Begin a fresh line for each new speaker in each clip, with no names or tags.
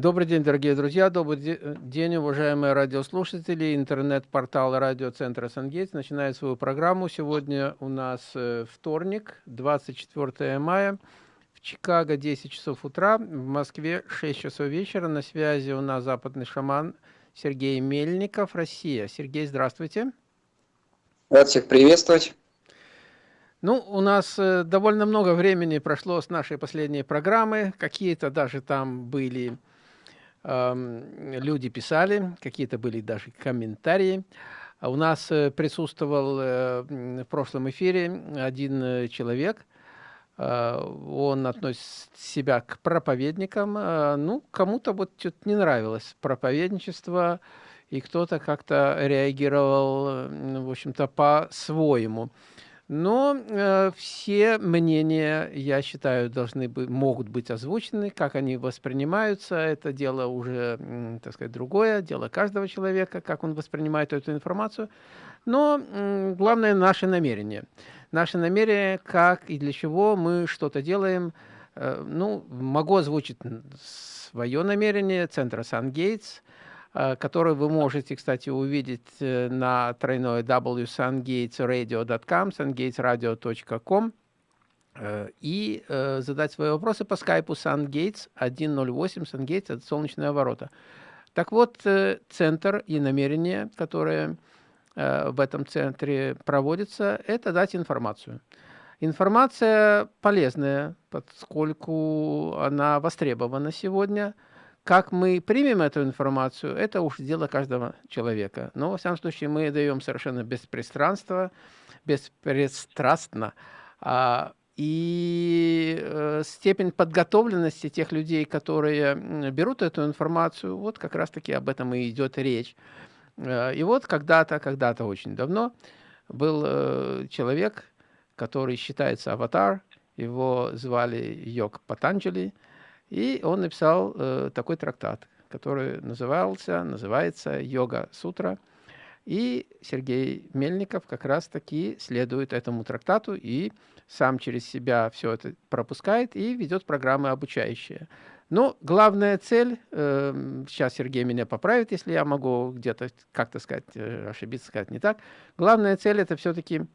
Добрый день, дорогие друзья, добрый день, уважаемые радиослушатели. Интернет-портал радиоцентра «Сангейтс» начинает свою программу. Сегодня у нас э, вторник, 24 мая, в Чикаго 10 часов утра, в Москве 6 часов вечера. На связи у нас западный шаман Сергей Мельников, Россия. Сергей, здравствуйте.
Рад всех приветствовать.
Ну, у нас э, довольно много времени прошло с нашей последней программы. Какие-то даже там были люди писали, какие-то были даже комментарии. А у нас э, присутствовал э, в прошлом эфире один э, человек, он относит себя к проповедникам. Ну, кому-то вот что-то не нравилось проповедничество, и кто-то как-то реагировал, в общем-то, по-своему. Но э, все мнения, я считаю, должны быть, могут быть озвучены, как они воспринимаются. Это дело уже, так сказать, другое, дело каждого человека, как он воспринимает эту информацию. Но э, главное наше намерение. Наше намерение, как и для чего мы что-то делаем. Э, ну, могу озвучить свое намерение, центра Сан-Гейтс – который вы можете, кстати, увидеть э, на тройной www.sungatesradio.com, sungatesradio.com э, и задать свои вопросы по скайпу SunGates 108, SunGates – это солнечные ворота. Так вот, центр и намерение, которое в этом центре проводится, это дать информацию. Информация полезная, поскольку она востребована сегодня – как мы примем эту информацию, это уж дело каждого человека. Но, во всяком случае, мы даем совершенно беспристрастно, беспристрастно. А, и э, степень подготовленности тех людей, которые берут эту информацию, вот как раз-таки об этом и идет речь. Э, и вот когда-то, когда-то очень давно был э, человек, который считается аватар, его звали Йог Патанджали, и он написал э, такой трактат, который назывался, называется «Йога-сутра». И Сергей Мельников как раз-таки следует этому трактату и сам через себя все это пропускает и ведет программы обучающие. Но главная цель, э, сейчас Сергей меня поправит, если я могу где-то как-то сказать, э, ошибиться, сказать не так. Главная цель – это все-таки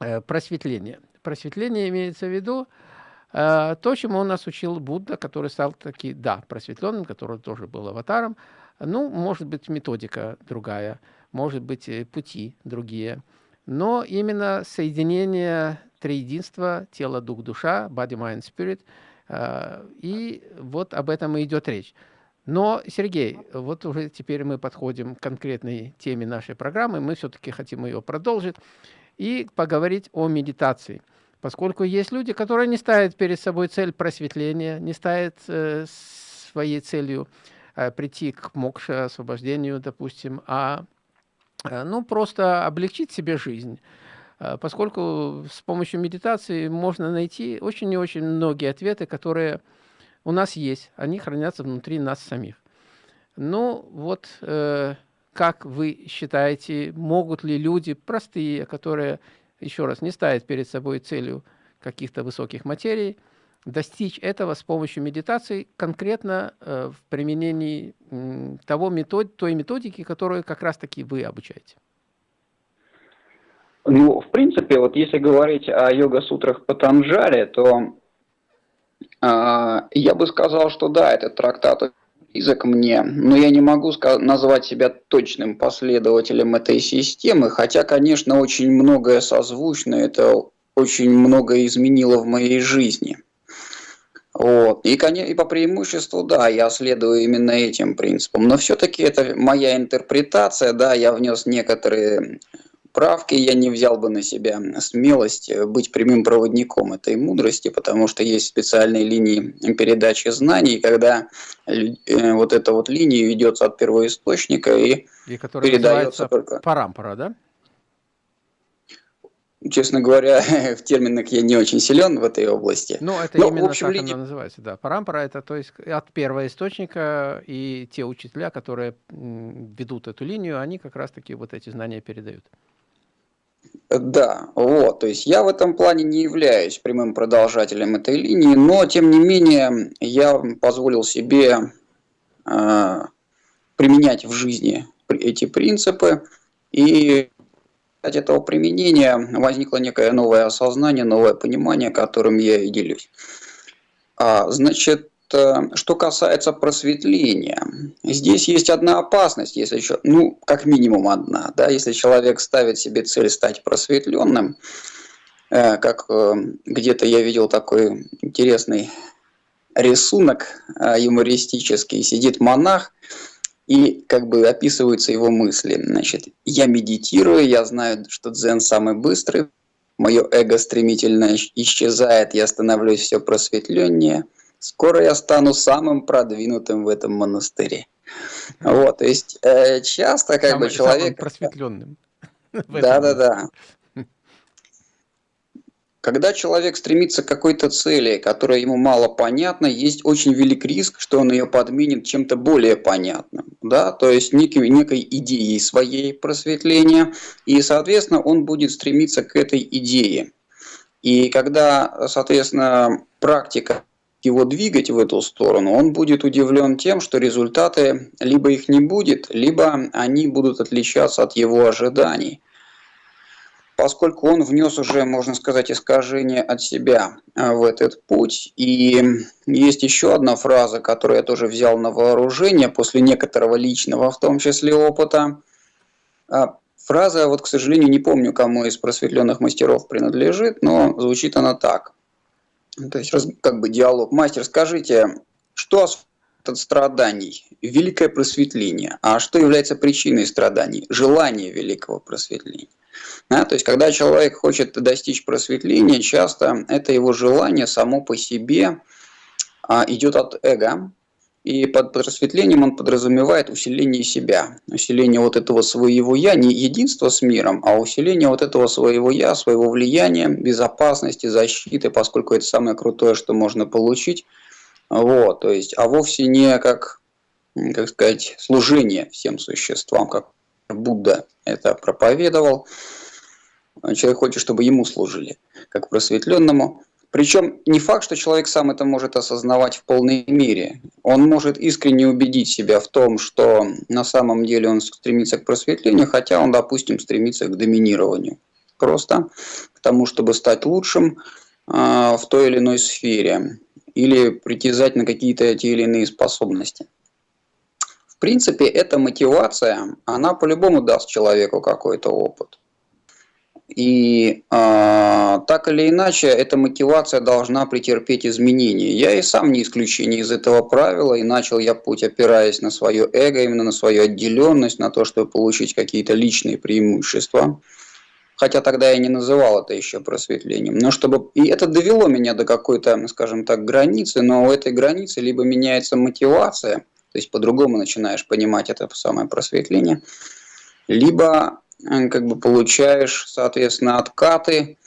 э, просветление. Просветление имеется в виду, Э, то, чему он нас учил Будда, который стал таки, да, просветленным, который тоже был аватаром. Ну, может быть, методика другая, может быть, пути другие. Но именно соединение триединства, тело, дух, душа, body, mind, spirit, э, и вот об этом и идет речь. Но, Сергей, вот уже теперь мы подходим к конкретной теме нашей программы, мы все-таки хотим ее продолжить и поговорить о медитации – Поскольку есть люди, которые не ставят перед собой цель просветления, не ставят э, своей целью э, прийти к мокше, освобождению, допустим, а э, ну, просто облегчить себе жизнь. Э, поскольку с помощью медитации можно найти очень и очень многие ответы, которые у нас есть, они хранятся внутри нас самих. Ну, вот э, как вы считаете, могут ли люди простые, которые еще раз, не ставить перед собой целью каких-то высоких материй, достичь этого с помощью медитации конкретно э, в применении э, того метод, той методики, которую как раз-таки вы обучаете?
Ну, в принципе, вот если говорить о йога-сутрах Патанджали, то э, я бы сказал, что да, этот трактат близок мне, но я не могу назвать себя точным последователем этой системы, хотя, конечно, очень многое созвучно, это очень многое изменило в моей жизни. Вот. И, и по преимуществу, да, я следую именно этим принципам, но все-таки это моя интерпретация, да, я внес некоторые правки, я не взял бы на себя смелость э, быть прямым проводником этой мудрости, потому что есть специальные линии передачи знаний, когда э, вот эта вот линия ведется от первоисточника и,
и передается только... парампара, да?
Честно говоря, в терминах я не очень силен в этой области.
Ну, это Но, именно в общем, так линия... она называется, да. Парампара – это то есть от первоисточника, и те учителя, которые ведут эту линию, они как раз-таки вот эти знания передают.
Да, вот, то есть я в этом плане не являюсь прямым продолжателем этой линии, но тем не менее я позволил себе применять в жизни эти принципы. И от этого применения возникло некое новое осознание, новое понимание, которым я и делюсь. А, значит, э, что касается просветления, здесь есть одна опасность, если еще, ну, как минимум одна, да, если человек ставит себе цель стать просветленным, э, как э, где-то я видел такой интересный рисунок юмористический, сидит монах, и как бы описываются его мысли. Значит, я медитирую, я знаю, что дзен самый быстрый, мое эго стремительно исчезает, я становлюсь все просветленнее, скоро я стану самым продвинутым в этом монастыре. Вот, то есть э, часто как самый, бы человек... Самым
просветленным.
Да-да-да. Когда человек стремится к какой-то цели, которая ему мало понятна, есть очень велик риск, что он ее подменит чем-то более понятным. Да? То есть некой, некой идеей своей просветления, и, соответственно, он будет стремиться к этой идее. И когда, соответственно, практика его двигать в эту сторону, он будет удивлен тем, что результаты либо их не будет, либо они будут отличаться от его ожиданий поскольку он внес уже, можно сказать, искажение от себя а, в этот путь. И есть еще одна фраза, которую я тоже взял на вооружение после некоторого личного, в том числе опыта. А, фраза, вот, к сожалению, не помню, кому из просветленных мастеров принадлежит, но звучит она так. То есть, как бы диалог. Мастер, скажите, что от страданий? Великое просветление. А что является причиной страданий? Желание великого просветления. Да, то есть, когда человек хочет достичь просветления, часто это его желание само по себе а, идет от эго, и под просветлением он подразумевает усиление себя, усиление вот этого своего «я», не единство с миром, а усиление вот этого своего «я», своего влияния, безопасности, защиты, поскольку это самое крутое, что можно получить. Вот, то есть, а вовсе не как, как сказать, служение всем существам, как Будда это проповедовал. Человек хочет, чтобы ему служили, как просветленному. Причем не факт, что человек сам это может осознавать в полной мере. Он может искренне убедить себя в том, что на самом деле он стремится к просветлению, хотя он, допустим, стремится к доминированию. Просто к тому, чтобы стать лучшим э, в той или иной сфере или притязать на какие-то те или иные способности принципе, эта мотивация, она по-любому даст человеку какой-то опыт. И э, так или иначе, эта мотивация должна претерпеть изменения. Я и сам не исключение из этого правила, и начал я путь, опираясь на свое эго, именно на свою отделенность, на то, чтобы получить какие-то личные преимущества. Хотя тогда я не называл это еще просветлением. Но чтобы... И это довело меня до какой-то, скажем так, границы, но у этой границы либо меняется мотивация, то есть по-другому начинаешь понимать это самое просветление, либо как бы получаешь, соответственно, откаты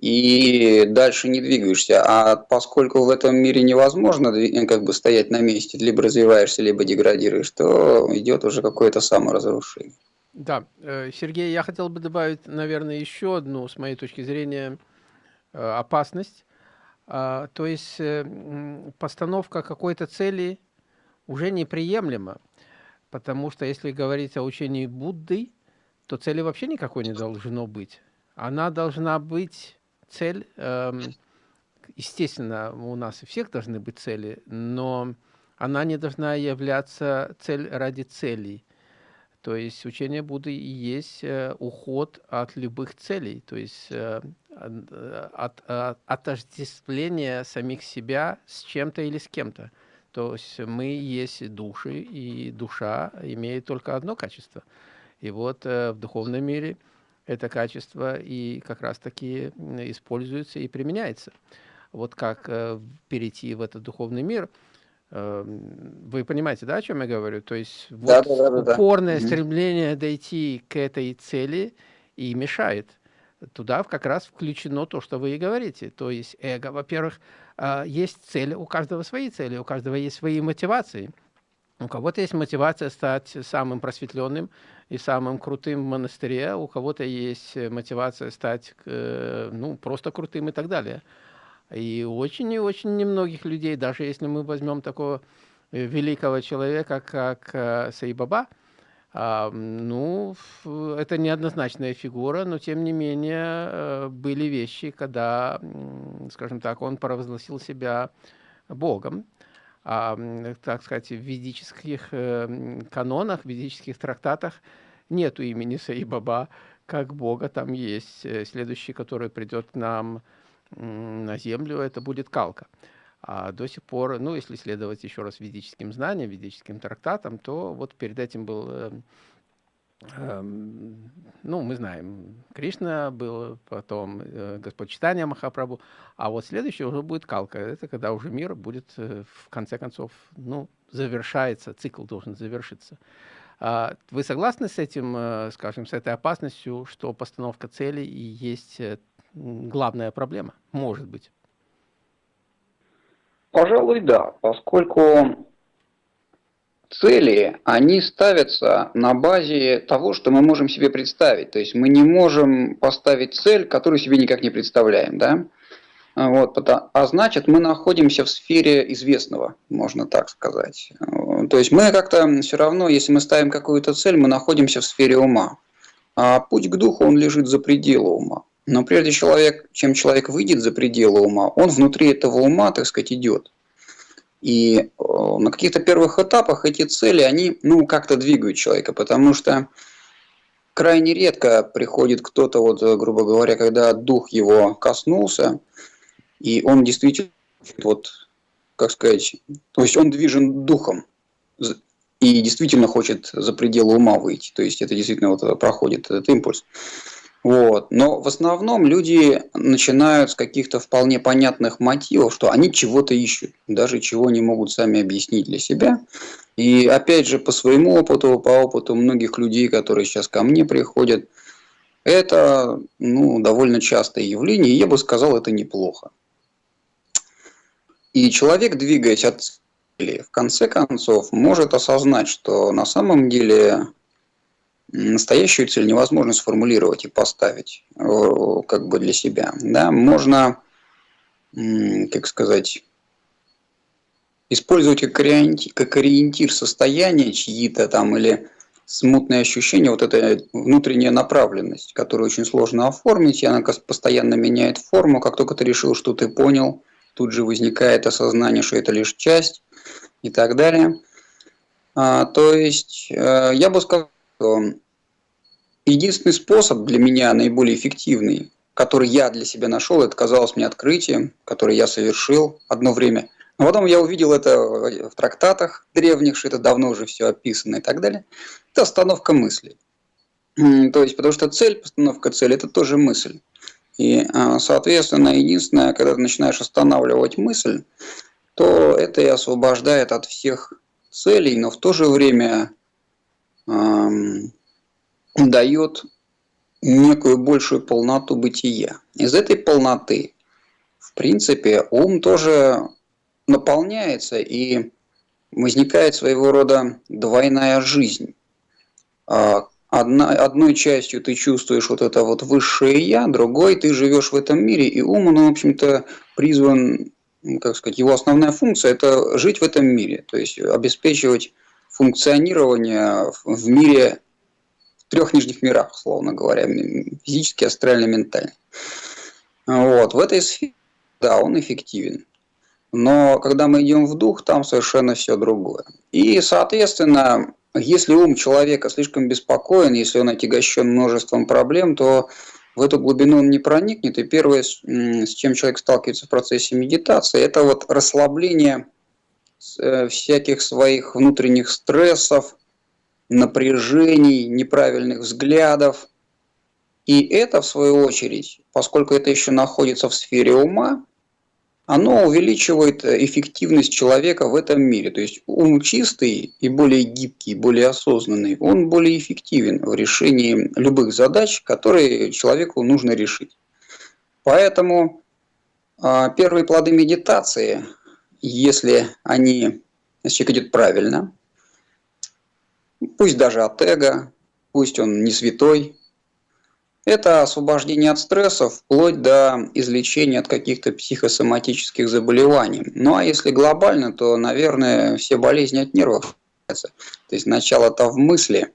и дальше не двигаешься. А поскольку в этом мире невозможно э, как бы стоять на месте, либо развиваешься, либо деградируешь, то идет уже какое-то саморазрушение.
Да, э, Сергей, я хотел бы добавить, наверное, еще одну, с моей точки зрения, опасность. А, то есть постановка какой-то цели уже неприемлемо, потому что если говорить о учении Будды, то цели вообще никакой не должно быть. Она должна быть цель, эм, естественно, у нас у всех должны быть цели, но она не должна являться цель ради целей. То есть учение Будды и есть э, уход от любых целей, то есть э, от, от отождествления самих себя с чем-то или с кем-то. То есть мы есть души, и душа имеет только одно качество. И вот э, в духовном мире это качество и как раз-таки используется и применяется. Вот как э, перейти в этот духовный мир, э, вы понимаете, да, о чем я говорю? То есть да, вот да, да, упорное да. стремление дойти к этой цели и мешает. Туда как раз включено то, что вы и говорите. То есть эго, во-первых, а, есть цели, у каждого свои цели, у каждого есть свои мотивации. У кого-то есть мотивация стать самым просветленным и самым крутым в монастыре, у кого-то есть мотивация стать э, ну, просто крутым и так далее. И очень и очень немногих людей, даже если мы возьмем такого великого человека, как э, Сайбаба, а, ну, это неоднозначная фигура, но тем не менее э, были вещи, когда, скажем так, он провозгласил себя Богом. А, так сказать, в ведических э, канонах, в ведических трактатах нету имени Саибаба как Бога. Там есть э, следующий, который придет нам на землю, это будет Калка. А до сих пор, ну, если следовать еще раз ведическим знаниям, ведическим трактатам, то вот перед этим был, э, э, ну, мы знаем, Кришна был, потом э, Господь Читания Махапрабху, а вот следующий уже будет Калка. Это когда уже мир будет, э, в конце концов, ну, завершается, цикл должен завершиться. А вы согласны с этим, э, скажем, с этой опасностью, что постановка цели и есть главная проблема? Может быть.
Пожалуй, да, поскольку цели, они ставятся на базе того, что мы можем себе представить. То есть мы не можем поставить цель, которую себе никак не представляем. Да? Вот, а значит, мы находимся в сфере известного, можно так сказать. То есть мы как-то все равно, если мы ставим какую-то цель, мы находимся в сфере ума. А путь к духу, он лежит за пределы ума. Но прежде человек, чем человек выйдет за пределы ума, он внутри этого ума, так сказать, идет. И э, на каких-то первых этапах эти цели, они ну, как-то двигают человека, потому что крайне редко приходит кто-то, вот, грубо говоря, когда дух его коснулся, и он действительно, вот, как сказать, то есть он движен духом и действительно хочет за пределы ума выйти. То есть это действительно вот проходит этот импульс. Вот. Но в основном люди начинают с каких-то вполне понятных мотивов, что они чего-то ищут, даже чего не могут сами объяснить для себя. И опять же, по своему опыту, по опыту многих людей, которые сейчас ко мне приходят, это ну, довольно частое явление, и я бы сказал, это неплохо. И человек, двигаясь от цели, в конце концов, может осознать, что на самом деле настоящую цель невозможно сформулировать и поставить э, как бы для себя. Да? Можно, как сказать, использовать как ориентир, как ориентир состояния чьи-то там или смутные ощущения, вот эта внутренняя направленность, которую очень сложно оформить, и она постоянно меняет форму, как только ты решил, что ты понял, тут же возникает осознание, что это лишь часть и так далее. А, то есть, э, я бы сказал, единственный способ для меня, наиболее эффективный, который я для себя нашел, это казалось мне открытием, которое я совершил одно время. Но потом я увидел это в трактатах древних, что это давно уже все описано и так далее. Это остановка мысли. То есть, потому что цель, постановка цели, это тоже мысль. И, а, соответственно, единственное, когда ты начинаешь останавливать мысль, то это и освобождает от всех целей, но в то же время дает некую большую полноту бытия. Из этой полноты, в принципе, ум тоже наполняется и возникает своего рода двойная жизнь. А, одна, одной частью ты чувствуешь вот это вот высшее я, другой ты живешь в этом мире, и ум, он, в общем-то, призван, как сказать, его основная функция – это жить в этом мире, то есть обеспечивать функционирование в мире трех нижних мирах, условно говоря, физически, астрально, ментально. Вот. В этой сфере, да, он эффективен. Но когда мы идем в дух, там совершенно все другое. И, соответственно, если ум человека слишком беспокоен, если он отягощен множеством проблем, то в эту глубину он не проникнет. И первое, с чем человек сталкивается в процессе медитации, это вот расслабление всяких своих внутренних стрессов, напряжений, неправильных взглядов. И это, в свою очередь, поскольку это еще находится в сфере ума, оно увеличивает эффективность человека в этом мире. То есть ум чистый и более гибкий, более осознанный, он более эффективен в решении любых задач, которые человеку нужно решить. Поэтому а, первые плоды медитации, если они, если человек идет правильно, пусть даже от эго, пусть он не святой, Это освобождение от стрессов вплоть до излечения от каких-то психосоматических заболеваний. Ну а если глобально, то, наверное, все болезни от нервов. То есть начало-то в мысли.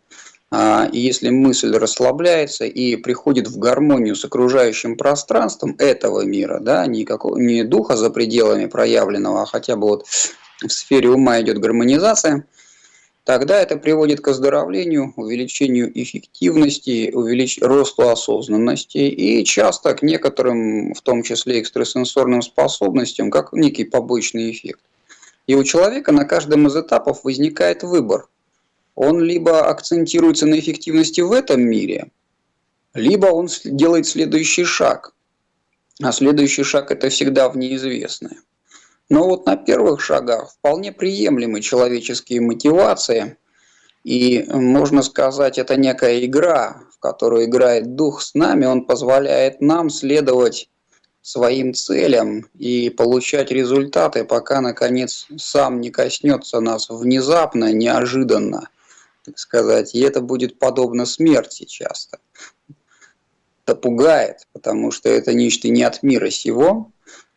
А, и если мысль расслабляется и приходит в гармонию с окружающим пространством этого мира, да, не, какого, не духа за пределами проявленного, а хотя бы вот в сфере ума идет гармонизация – тогда это приводит к оздоровлению, увеличению эффективности, увелич... росту осознанности и часто к некоторым, в том числе экстрасенсорным способностям, как некий побочный эффект. И у человека на каждом из этапов возникает выбор. Он либо акцентируется на эффективности в этом мире, либо он делает следующий шаг. А следующий шаг – это всегда в неизвестное. Но вот на первых шагах вполне приемлемы человеческие мотивации. И можно сказать, это некая игра, в которую играет дух с нами. Он позволяет нам следовать своим целям и получать результаты, пока, наконец, сам не коснется нас внезапно, неожиданно, так сказать. И это будет подобно смерти часто. Это пугает, потому что это нечто не от мира сего,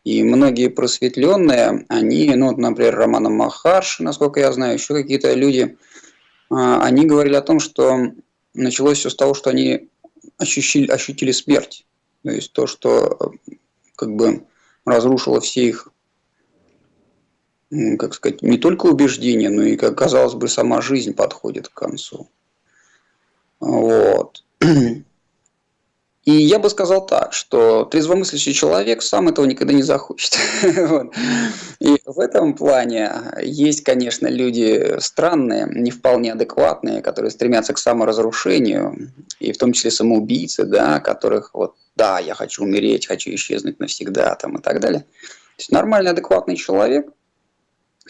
и многие просветленные, они, ну, например, Романа Махарши, насколько я знаю, еще какие-то люди, а, они говорили о том, что началось все с того, что они ощутили, ощутили смерть. То есть то, что как бы разрушило все их, как сказать, не только убеждения, но и, как казалось бы, сама жизнь подходит к концу. Вот. И я бы сказал так, что трезвомыслящий человек сам этого никогда не захочет. И в этом плане есть, конечно, люди странные, не вполне адекватные, которые стремятся к саморазрушению, и в том числе самоубийцы, да, которых вот, да, я хочу умереть, хочу исчезнуть навсегда, там и так далее. То есть нормальный, адекватный человек,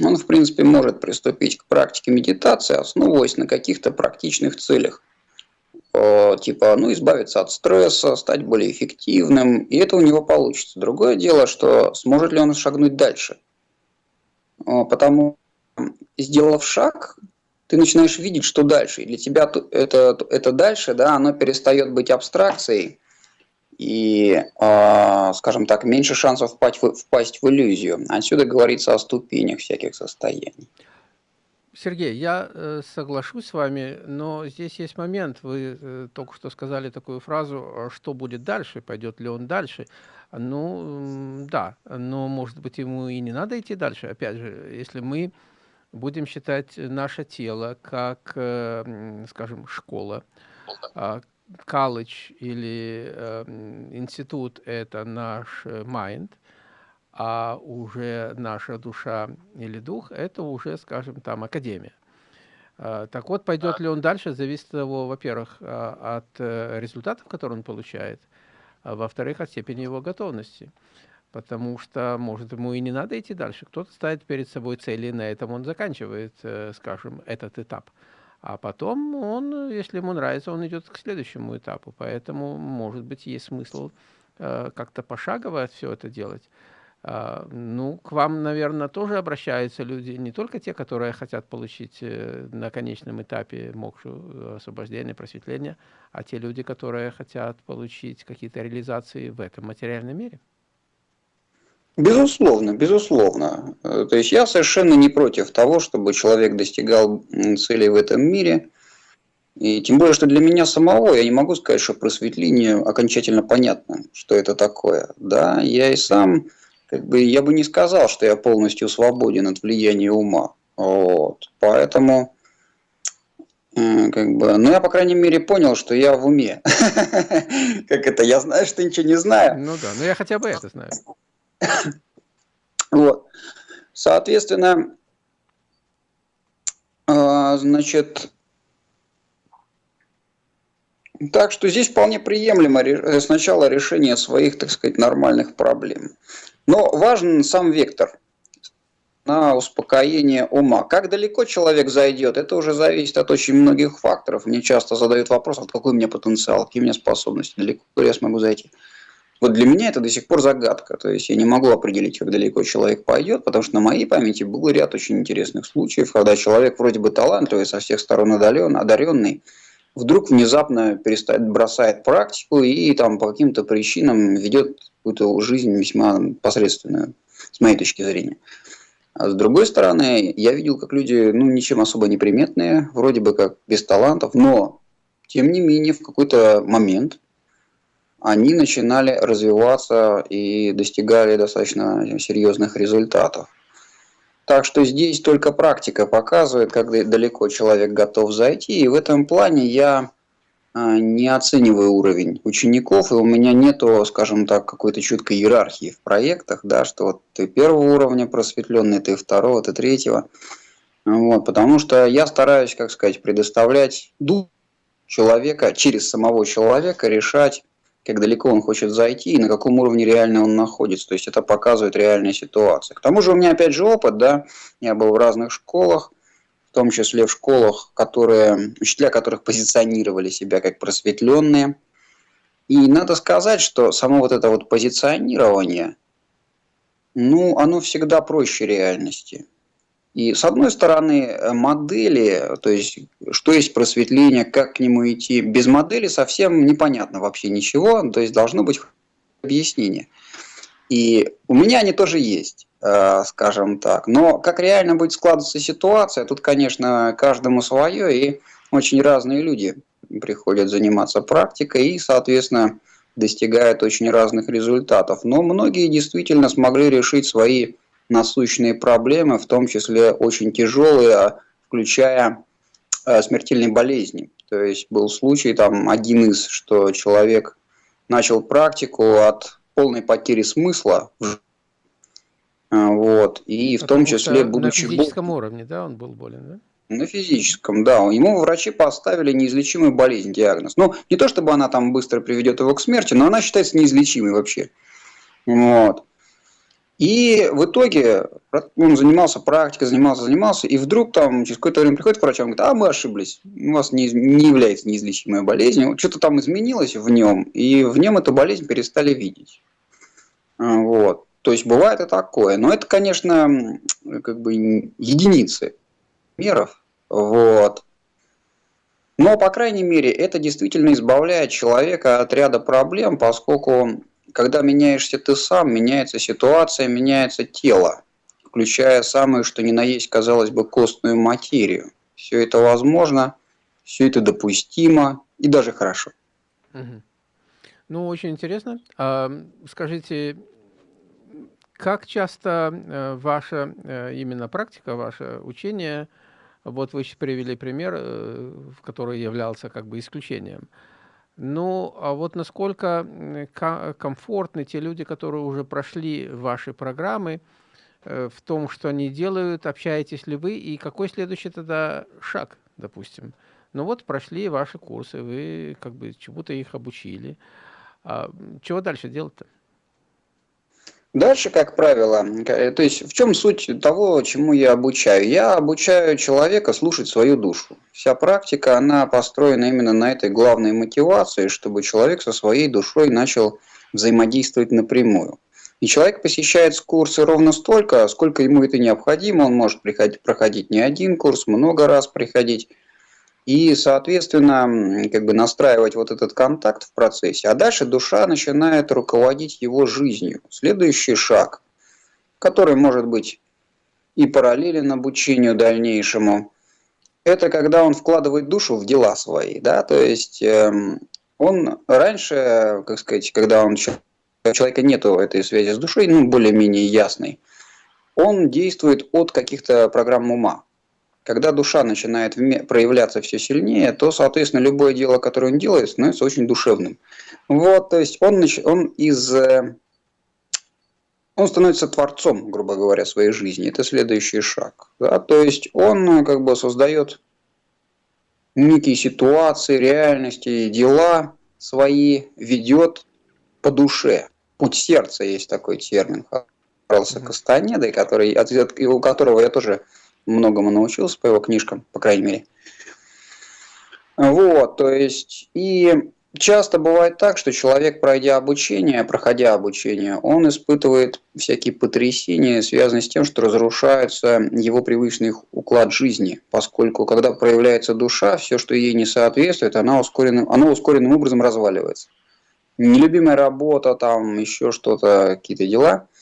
он, в принципе, может приступить к практике медитации, основываясь на каких-то практичных целях типа, ну, избавиться от стресса, стать более эффективным, и это у него получится. Другое дело, что сможет ли он шагнуть дальше. Потому, сделав шаг, ты начинаешь видеть, что дальше. И для тебя это, это дальше, да, оно перестает быть абстракцией, и, а, скажем так, меньше шансов впасть в, впасть в иллюзию. Отсюда говорится о ступенях всяких состояний.
Сергей, я э, соглашусь с вами, но здесь есть момент. Вы э, только что сказали такую фразу, а что будет дальше, пойдет ли он дальше. Ну, да, но, может быть, ему и не надо идти дальше. Опять же, если мы будем считать наше тело как, э, скажем, школа, колледж или институт – это наш mind – а уже наша душа или дух – это уже, скажем, там академия. А, так вот, пойдет ли он дальше, зависит от того, во-первых, а, от э, результатов, которые он получает, а во-вторых, от степени его готовности. Потому что, может, ему и не надо идти дальше. Кто-то ставит перед собой цели, и на этом он заканчивает, э, скажем, этот этап. А потом он, если ему нравится, он идет к следующему этапу. Поэтому, может быть, есть смысл э, как-то пошагово все это делать. А, ну, к вам, наверное, тоже обращаются люди, не только те, которые хотят получить э, на конечном этапе мокшу, э, освобождение, просветление, а те люди, которые хотят получить какие-то реализации в этом материальном мире.
Безусловно, безусловно. Э, то есть я совершенно не против того, чтобы человек достигал целей в этом мире. И тем более, что для меня самого, я не могу сказать, что просветление окончательно понятно, что это такое. Да, я и сам как бы я бы не сказал, что я полностью свободен от влияния ума. Вот. Поэтому, как бы, ну я, по крайней мере, понял, что я в уме. Как это, я знаю, что ничего не знаю.
Ну да, но я хотя бы это знаю.
Вот. Соответственно, а, значит, так что здесь вполне приемлемо сначала решение своих, так сказать, нормальных проблем. Но важен сам вектор на успокоение ума. Как далеко человек зайдет, это уже зависит от очень многих факторов. Мне часто задают вопрос, вот какой у меня потенциал, какие у меня способности, далеко я смогу зайти. Вот для меня это до сих пор загадка. То есть я не могу определить, как далеко человек пойдет, потому что на моей памяти был ряд очень интересных случаев, когда человек вроде бы талантливый, со всех сторон одарен, одаренный, вдруг внезапно перестает, бросает практику и там по каким-то причинам ведет какую-то жизнь весьма посредственную, с моей точки зрения. А с другой стороны, я видел, как люди, ну, ничем особо не приметные, вроде бы как без талантов, но, тем не менее, в какой-то момент они начинали развиваться и достигали достаточно серьезных результатов. Так что здесь только практика показывает, как далеко человек готов зайти. И в этом плане я а, не оцениваю уровень учеников, и у меня нету, скажем так, какой-то четкой иерархии в проектах, да, что вот ты первого уровня просветленный, ты второго, ты третьего. Вот, потому что я стараюсь, как сказать, предоставлять дух человека, через самого человека решать как далеко он хочет зайти и на каком уровне реально он находится. То есть это показывает реальная ситуация. К тому же у меня опять же опыт, да, я был в разных школах, в том числе в школах, которые, учителя которых позиционировали себя как просветленные. И надо сказать, что само вот это вот позиционирование, ну, оно всегда проще реальности. И с одной стороны, э, модели, то есть что есть просветление, как к нему идти, без модели совсем непонятно вообще ничего, то есть должно быть объяснение. И у меня они тоже есть, э, скажем так. Но как реально будет складываться ситуация, тут, конечно, каждому свое, и очень разные люди приходят заниматься практикой и, соответственно, достигают очень разных результатов. Но многие действительно смогли решить свои насущные проблемы, в том числе очень тяжелые, включая э, смертельные болезни. То есть был случай, там один из, что человек начал практику от полной потери смысла, э, вот, и в том числе, будучи...
На физическом уровне, да, он был болен, да?
На физическом, да. Ему врачи поставили неизлечимую болезнь, диагноз. Ну, не то чтобы она там быстро приведет его к смерти, но она считается неизлечимой вообще. Вот. И в итоге он занимался практикой, занимался, занимался, и вдруг там через какое-то время приходит к врачу, он говорит, а мы ошиблись, у вас не, не является неизлечимой болезнью, что-то там изменилось в нем, и в нем эту болезнь перестали видеть. А, вот. То есть бывает и такое. Но это, конечно, как бы единицы меров. Вот. Но, по крайней мере, это действительно избавляет человека от ряда проблем, поскольку когда меняешься ты сам, меняется ситуация, меняется тело, включая самое, что ни на есть, казалось бы, костную материю. Все это возможно, все это допустимо и даже хорошо.
Угу. Ну, очень интересно. А, скажите, как часто э, ваша э, именно практика, ваше учение, вот вы привели пример, э, который являлся как бы исключением, ну, а вот насколько комфортны те люди, которые уже прошли ваши программы, э, в том, что они делают, общаетесь ли вы, и какой следующий тогда шаг, допустим. Ну вот прошли ваши курсы, вы как бы чему-то их обучили. А чего дальше делать-то?
Дальше, как правило, э, то есть в чем суть того, чему я обучаю? Я обучаю человека слушать свою душу. Вся практика, она построена именно на этой главной мотивации, чтобы человек со своей душой начал взаимодействовать напрямую. И человек посещает курсы ровно столько, сколько ему это необходимо. Он может приходить, проходить не один курс, много раз приходить и, соответственно, как бы настраивать вот этот контакт в процессе. А дальше душа начинает руководить его жизнью. Следующий шаг, который может быть и параллелен обучению дальнейшему, это когда он вкладывает душу в дела свои. Да? То есть эм, он раньше, как сказать, когда он, у человека нет этой связи с душой, ну, более-менее ясной, он действует от каких-то программ ума. Когда душа начинает проявляться все сильнее, то, соответственно, любое дело, которое он делает, становится очень душевным. Вот, то есть он, он из... Э, он становится творцом, грубо говоря, своей жизни. Это следующий шаг. Да? То есть он как бы создает некие ситуации, реальности, дела свои, ведет по душе. Путь сердца есть такой термин. Карлса Кастанеды, который, у которого я тоже многому научился по его книжкам, по крайней мере. Вот, то есть, и часто бывает так, что человек, пройдя обучение, проходя обучение, он испытывает всякие потрясения, связанные с тем, что разрушается его привычный уклад жизни, поскольку когда проявляется душа, все, что ей не соответствует, она ускоренным, оно ускоренным образом разваливается. Нелюбимая работа, там еще что-то, какие-то дела –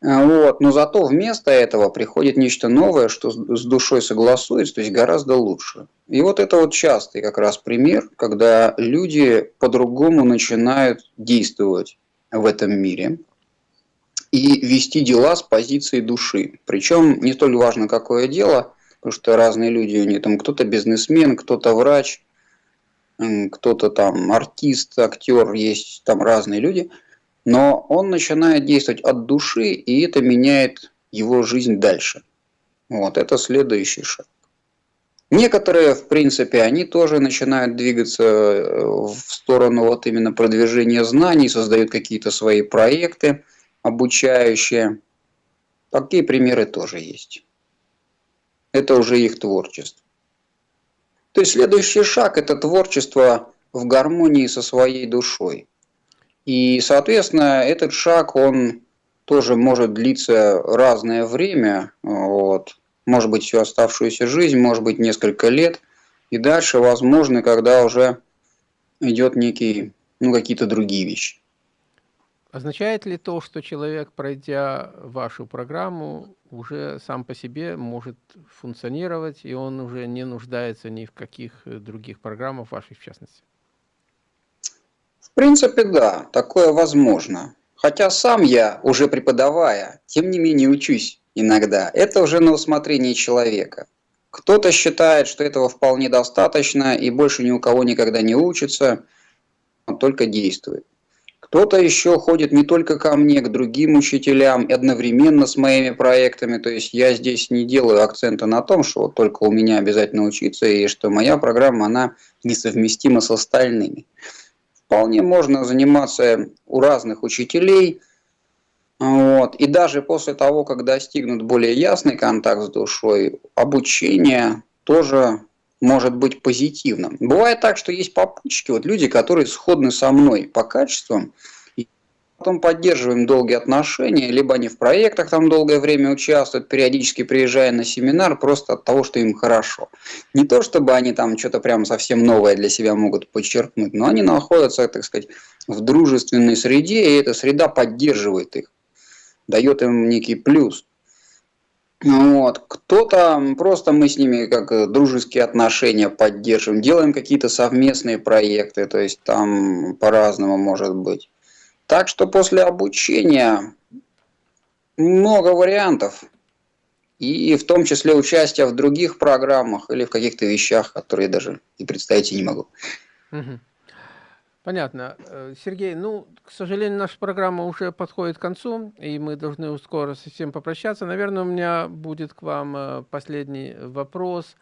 вот. Но зато вместо этого приходит нечто новое, что с душой согласуется, то есть гораздо лучше. И вот это вот частый как раз пример, когда люди по-другому начинают действовать в этом мире и вести дела с позиции души. Причем не столь важно, какое дело, потому что разные люди, у них там кто-то бизнесмен, кто-то врач, кто-то там артист, актер, есть там разные люди – но он начинает действовать от души, и это меняет его жизнь дальше. Вот, это следующий шаг. Некоторые, в принципе, они тоже начинают двигаться э, в сторону вот именно продвижения знаний, создают какие-то свои проекты обучающие. Такие примеры тоже есть. Это уже их творчество. То есть следующий шаг – это творчество в гармонии со своей душой. И, соответственно, этот шаг, он тоже может длиться разное время, вот. может быть всю оставшуюся жизнь, может быть несколько лет, и дальше, возможно, когда уже идет некий, ну, какие-то другие вещи.
Означает ли то, что человек, пройдя вашу программу, уже сам по себе может функционировать, и он уже не нуждается ни в каких других программах ваших в частности?
Принципе, да, такое возможно. Хотя сам я, уже преподавая, тем не менее учусь иногда. Это уже на усмотрение человека. Кто-то считает, что этого вполне достаточно и больше ни у кого никогда не учится, он только действует. Кто-то еще ходит не только ко мне, к другим учителям, одновременно с моими проектами. То есть я здесь не делаю акцента на том, что вот только у меня обязательно учиться, и что моя программа, она несовместима с остальными. Вполне можно заниматься у разных учителей. Вот. И даже после того, как достигнут более ясный контакт с душой, обучение тоже может быть позитивным. Бывает так, что есть попутчики, вот люди, которые сходны со мной по качествам, потом поддерживаем долгие отношения, либо они в проектах там долгое время участвуют, периодически приезжая на семинар, просто от того, что им хорошо. Не то, чтобы они там что-то прям совсем новое для себя могут подчеркнуть, но они находятся, так сказать, в дружественной среде, и эта среда поддерживает их, дает им некий плюс. Вот. Кто-то, просто мы с ними как дружеские отношения поддерживаем, делаем какие-то совместные проекты, то есть там по-разному может быть. Так что после обучения много вариантов. И в том числе участие в других программах или в каких-то вещах, которые даже и представить не могу.
Понятно. Э, Сергей, ну, к сожалению, наша программа уже подходит к концу, и мы должны скоро совсем попрощаться. Наверное, у меня будет к вам э, последний вопрос.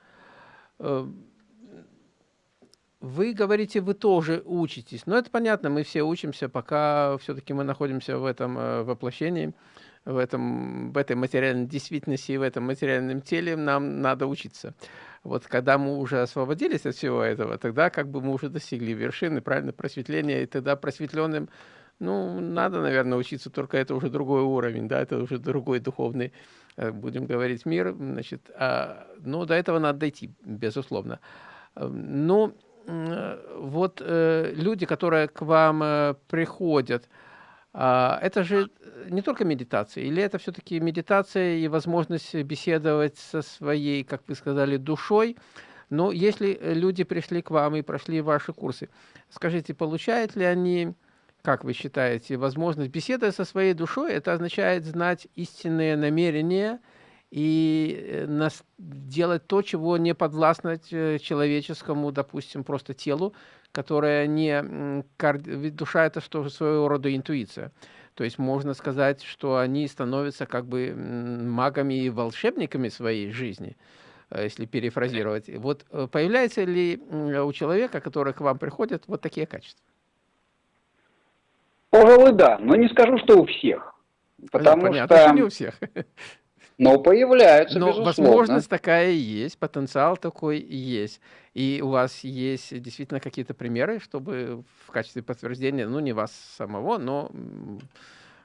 Э, вы говорите, вы тоже учитесь. Но это понятно, мы все учимся, пока все-таки мы находимся в этом э, воплощении, в, этом, в этой материальной действительности, в этом материальном теле, нам надо учиться. Вот когда мы уже освободились от всего этого, тогда как бы мы уже достигли вершины, правильно, просветления, и тогда просветленным, ну, надо, наверное, учиться, только это уже другой уровень, да, это уже другой духовный, э, будем говорить, мир, значит, а, но до этого надо дойти, безусловно. Эм, ну, вот э, люди, которые к вам э, приходят, э, это же не только медитация, или это все-таки медитация и возможность беседовать со своей, как вы сказали, душой? Но если люди пришли к вам и прошли ваши курсы, скажите, получают ли они, как вы считаете, возможность беседовать со своей душой? Это означает знать истинные намерения – и э, делать то, чего не подвластно э, человеческому, допустим, просто телу, которое не... Ведь душа – это что своего рода интуиция. То есть можно сказать, что они становятся как бы магами и волшебниками своей жизни, э, если перефразировать. Вот появляется ли у человека, который к вам приходит, вот такие качества?
Пожалуй, да, но не скажу, что у всех. Потому Понятно, что...
не у всех.
Но появляются,
Но
безусловно.
возможность такая есть, потенциал такой есть. И у вас есть действительно какие-то примеры, чтобы в качестве подтверждения, ну, не вас самого, но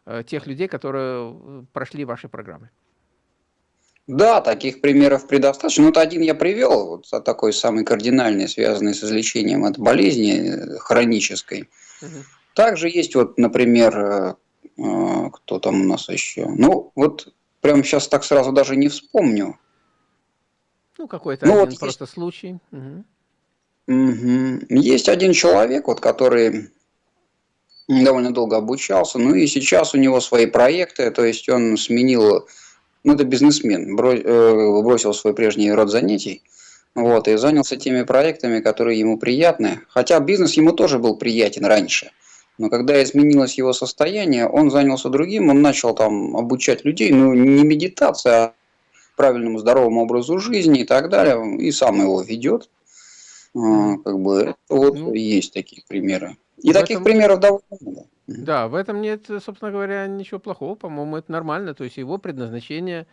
э, тех людей, которые э, прошли ваши программы.
Да, таких примеров предостаточно. Вот один я привел, вот такой самый кардинальный, связанный с излечением от болезни э, хронической. Угу. Также есть вот, например, кто там у нас еще? Ну, вот прямо сейчас так сразу даже не вспомню.
Ну, какой-то ну, один вот просто есть... случай.
Угу. Угу. Есть один человек, вот, который довольно долго обучался, ну и сейчас у него свои проекты, то есть он сменил ну, это бизнесмен, э, бросил свой прежний род занятий, вот, и занялся теми проектами, которые ему приятны. Хотя бизнес ему тоже был приятен раньше. Но когда изменилось его состояние, он занялся другим, он начал там обучать людей, ну, не медитация, а правильному здоровому образу жизни и так далее, и сам его ведет. А, как бы, вот ну, есть такие примеры. И таких этом... примеров довольно много.
Да, в этом нет, собственно говоря, ничего плохого. По-моему, это нормально. То есть его предназначение,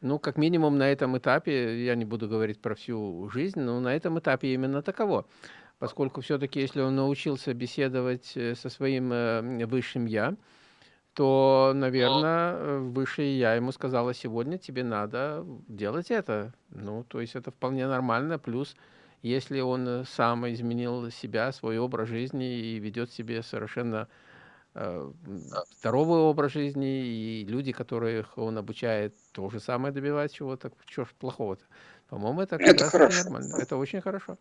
ну, как минимум на этом этапе, я не буду говорить про всю жизнь, но на этом этапе именно таково. Поскольку все-таки, если он научился беседовать э, со своим э, высшим «я», то, наверное, э, высшее «я» ему сказала, сегодня тебе надо делать это. Ну, то есть это вполне нормально. Плюс если он сам изменил себя, свой образ жизни и ведет себе совершенно э, здоровый образ жизни, и люди, которых он обучает, то же самое добивать чего-то, что ж плохого-то? По-моему, это,
это хорошо. нормально,
это очень хорошо.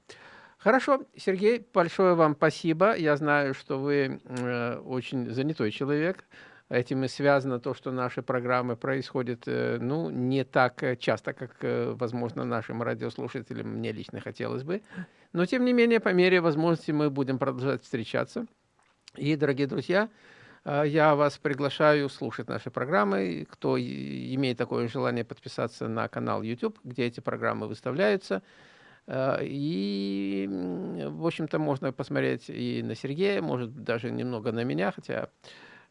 Хорошо, Сергей, большое вам спасибо. Я знаю, что вы э, очень занятой человек. Этим и связано то, что наши программы происходят э, ну, не так э, часто, как, э, возможно, нашим радиослушателям, мне лично хотелось бы. Но, тем не менее, по мере возможности мы будем продолжать встречаться. И, дорогие друзья, я вас приглашаю слушать наши программы. Кто имеет такое желание подписаться на канал YouTube, где эти программы выставляются. И, в общем-то, можно посмотреть и на Сергея, может, даже немного на меня, хотя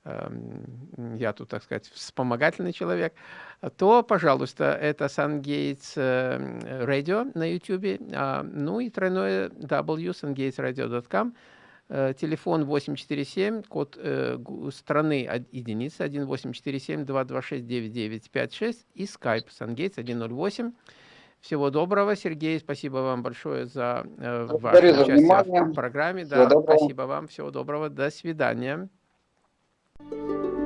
Эм, я тут, так сказать, вспомогательный человек, то, пожалуйста, это SunGates Radio на YouTube, а, ну и тройное W, sungatesradio.com, э, телефон 847, код э, страны единица 1847-226-9956 и skype SunGates 108. Всего доброго, Сергей, спасибо вам большое за э, ваше участие в программе. Да, спасибо вам, всего доброго, до свидания. Thank you.